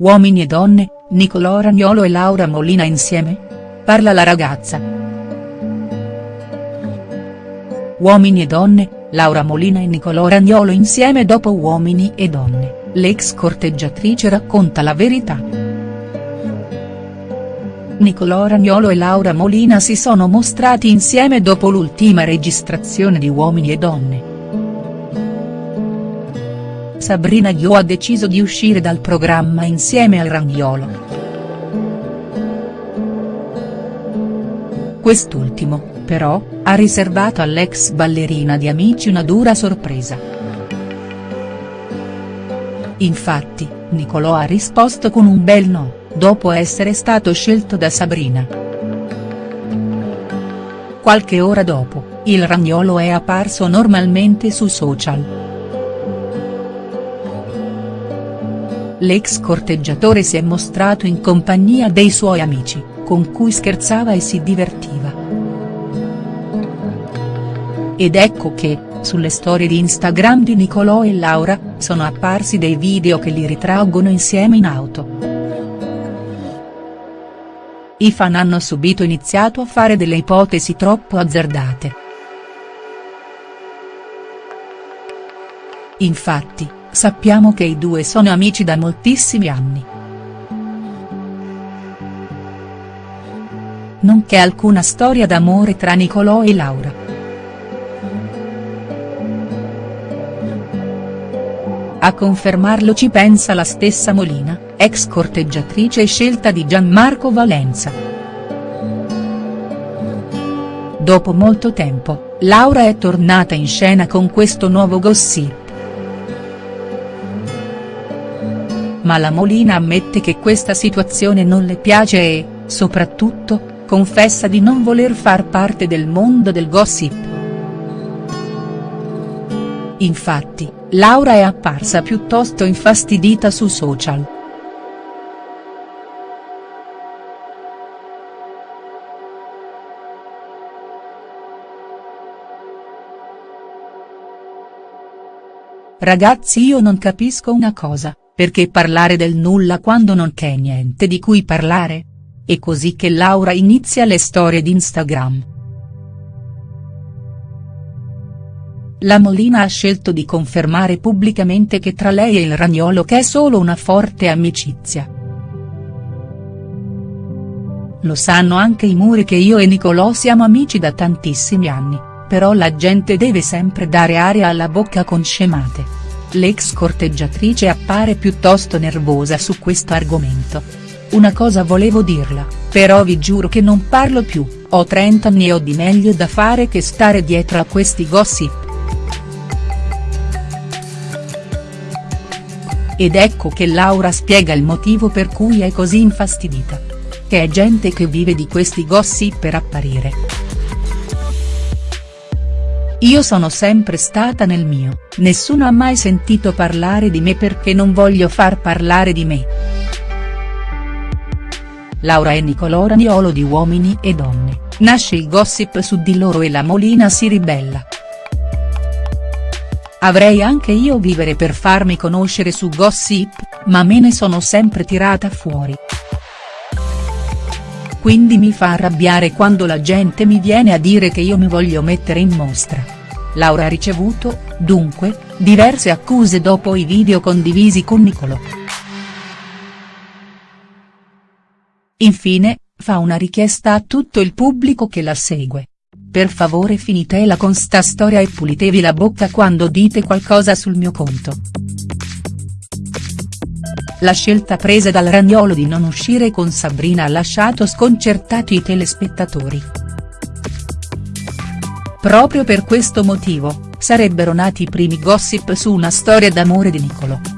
Uomini e donne, Nicolò Ragnolo e Laura Molina insieme? Parla la ragazza. Uomini e donne, Laura Molina e Nicolò Ragnolo insieme dopo Uomini e donne, l'ex corteggiatrice racconta la verità. Nicolò Ragnolo e Laura Molina si sono mostrati insieme dopo l'ultima registrazione di Uomini e donne. Sabrina Ghio ha deciso di uscire dal programma insieme al Ragnolo. Quest'ultimo, però, ha riservato all'ex ballerina di Amici una dura sorpresa. Infatti, Nicolò ha risposto con un bel no, dopo essere stato scelto da Sabrina. Qualche ora dopo, il Ragnolo è apparso normalmente su social. L'ex corteggiatore si è mostrato in compagnia dei suoi amici, con cui scherzava e si divertiva. Ed ecco che, sulle storie di Instagram di Nicolò e Laura, sono apparsi dei video che li ritraggono insieme in auto. I fan hanno subito iniziato a fare delle ipotesi troppo azzardate. Infatti, Sappiamo che i due sono amici da moltissimi anni. Non c'è alcuna storia d'amore tra Nicolò e Laura. A confermarlo ci pensa la stessa Molina, ex corteggiatrice scelta di Gianmarco Valenza. Dopo molto tempo, Laura è tornata in scena con questo nuovo gossip. Ma la Molina ammette che questa situazione non le piace e, soprattutto, confessa di non voler far parte del mondo del gossip. Infatti, Laura è apparsa piuttosto infastidita su social. Ragazzi io non capisco una cosa. Perché parlare del nulla quando non c'è niente di cui parlare? È così che Laura inizia le storie di Instagram. La Molina ha scelto di confermare pubblicamente che tra lei e il Ragnolo c'è solo una forte amicizia. Lo sanno anche i muri che io e Nicolò siamo amici da tantissimi anni, però la gente deve sempre dare aria alla bocca con scemate. L'ex corteggiatrice appare piuttosto nervosa su questo argomento. Una cosa volevo dirla, però vi giuro che non parlo più, ho 30 anni e ho di meglio da fare che stare dietro a questi gossip. Ed ecco che Laura spiega il motivo per cui è così infastidita. Che è gente che vive di questi gossip per apparire. Io sono sempre stata nel mio, nessuno ha mai sentito parlare di me perché non voglio far parlare di me. Laura e Nicolò Raniolo di Uomini e Donne, nasce il gossip su di loro e la Molina si ribella. Avrei anche io vivere per farmi conoscere su gossip, ma me ne sono sempre tirata fuori. Quindi mi fa arrabbiare quando la gente mi viene a dire che io mi voglio mettere in mostra. Laura ha ricevuto, dunque, diverse accuse dopo i video condivisi con Nicolò. Infine, fa una richiesta a tutto il pubblico che la segue. Per favore finitela con sta storia e pulitevi la bocca quando dite qualcosa sul mio conto. La scelta presa dal Ragnolo di non uscire con Sabrina ha lasciato sconcertati i telespettatori. Proprio per questo motivo, sarebbero nati i primi gossip su una storia d'amore di Niccolò.